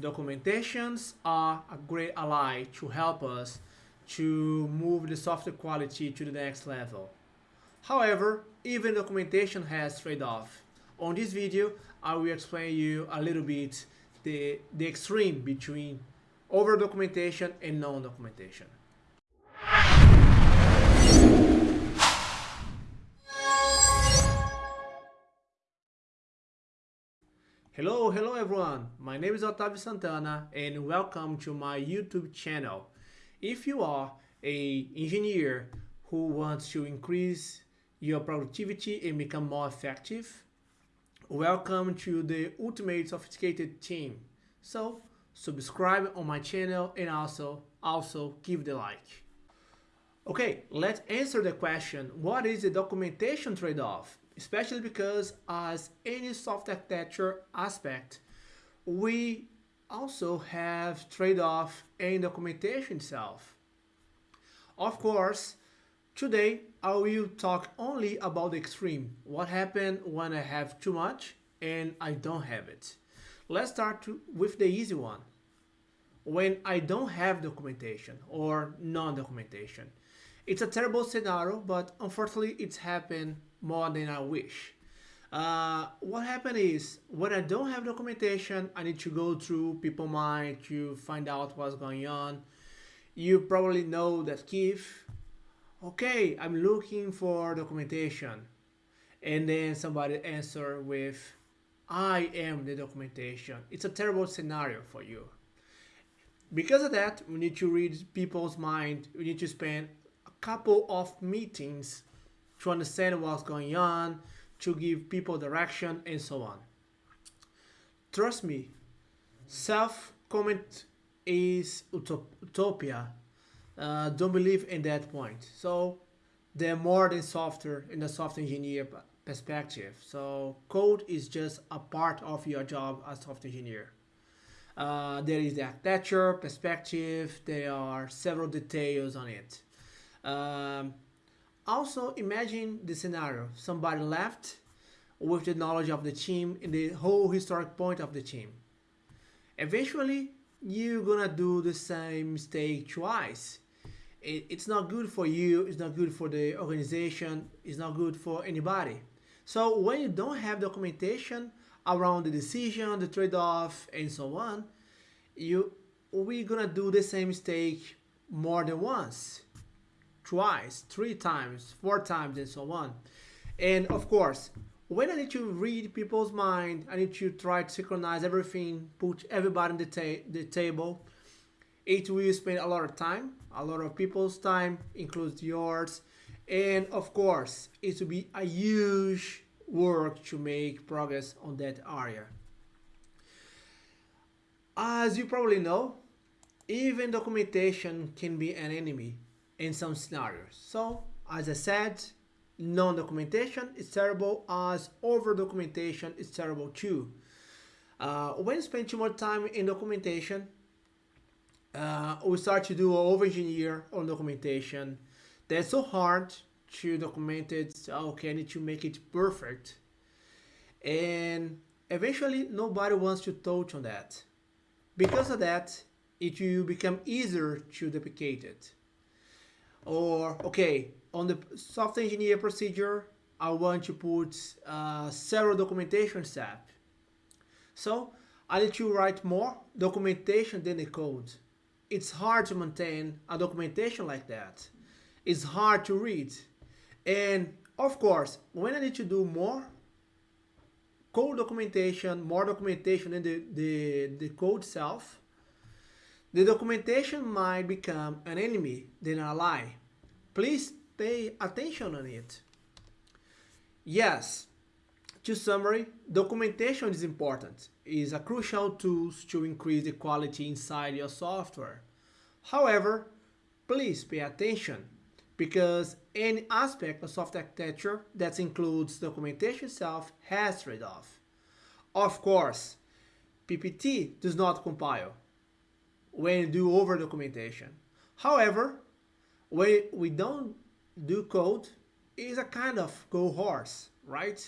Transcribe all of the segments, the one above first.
Documentations are a great ally to help us to move the software quality to the next level. However, even documentation has trade-off. On this video, I will explain you a little bit the, the extreme between over documentation and non-documentation. Hello, hello everyone. My name is Otavio Santana and welcome to my YouTube channel. If you are a engineer who wants to increase your productivity and become more effective, welcome to the Ultimate Sophisticated team. So subscribe on my channel and also also give the like. Okay, let's answer the question, what is the documentation trade-off? Especially because as any soft architecture aspect, we also have trade-off in documentation itself. Of course, today I will talk only about the extreme, what happened when I have too much and I don't have it. Let's start to, with the easy one. When I don't have documentation or non-documentation. It's a terrible scenario, but unfortunately it's happened more than I wish. Uh, what happened is when I don't have documentation, I need to go through PeopleMind to find out what's going on. You probably know that Keith, okay, I'm looking for documentation. And then somebody answer with, I am the documentation. It's a terrible scenario for you. Because of that, we need to read people's mind. We need to spend a couple of meetings to understand what's going on, to give people direction, and so on. Trust me, self-comment is utopia. Uh, don't believe in that point. So they're more than software in the software engineer perspective. So code is just a part of your job as software engineer. Uh, there is the architecture perspective. There are several details on it. Um, also, imagine the scenario. Somebody left with the knowledge of the team and the whole historic point of the team. Eventually, you're gonna do the same mistake twice. it's not good for you, it's not good for the organization, it's not good for anybody. So when you don't have documentation around the decision, the trade-off, and so on, you we're gonna do the same mistake more than once twice, three times, four times, and so on. And of course, when I need to read people's mind, I need to try to synchronize everything, put everybody in the, ta the table. It will spend a lot of time, a lot of people's time, includes yours. And of course, it will be a huge work to make progress on that area. As you probably know, even documentation can be an enemy in some scenarios. So, as I said, non-documentation is terrible as over-documentation is terrible too. Uh, when you spend too much time in documentation, uh, we start to do over-engineer on documentation. That's so hard to document it. Okay, I need to make it perfect. And eventually nobody wants to touch on that. Because of that, it will become easier to duplicate it. Or, okay, on the software engineer procedure, I want to put uh, several documentation step. So I need to write more documentation than the code. It's hard to maintain a documentation like that. It's hard to read. And of course, when I need to do more code documentation, more documentation than the, the, the code itself, the documentation might become an enemy than an ally. Please pay attention on it. Yes, to summary, documentation is important. It is a crucial tool to increase the quality inside your software. However, please pay attention because any aspect of software architecture that includes documentation itself has trade-off. Of course, PPT does not compile when you do over documentation. However, when we don't do code, is a kind of go horse, right?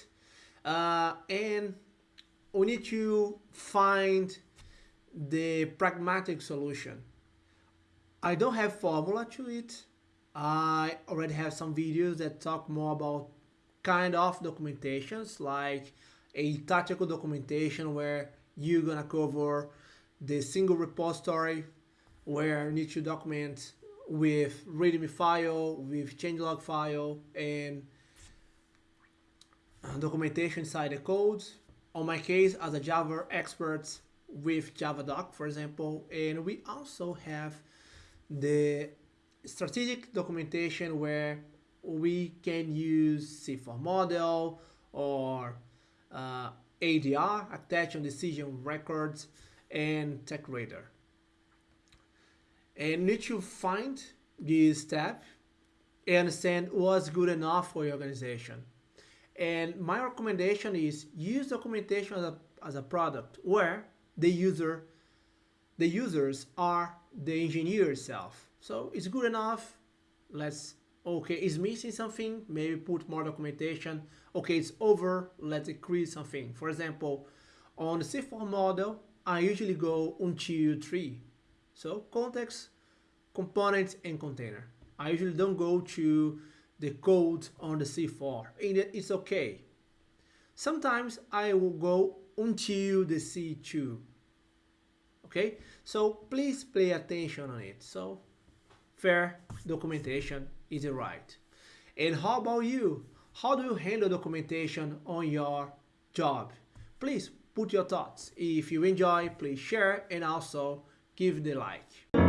Uh, and we need to find the pragmatic solution. I don't have formula to it. I already have some videos that talk more about kind of documentations like a tactical documentation where you're gonna cover the single repository where you need to document with readme file, with changelog file, and documentation inside the code. On my case, as a Java expert with JavaDoc, for example, and we also have the strategic documentation where we can use C4 model or uh, ADR, Attention Decision Records, and TechRadar. And need to find this step and understand what's good enough for your organization. And my recommendation is use documentation as a, as a product where the user, the users are the engineer itself. So it's good enough. Let's, okay, it's missing something, maybe put more documentation. Okay, it's over, let's increase something. For example, on the C4 model, I usually go until three. So context, components, and container. I usually don't go to the code on the C4 and it's okay. Sometimes I will go until the C2. Okay, so please pay attention on it. So fair documentation is right. And how about you? How do you handle documentation on your job? Please put your thoughts. If you enjoy, please share and also give the like.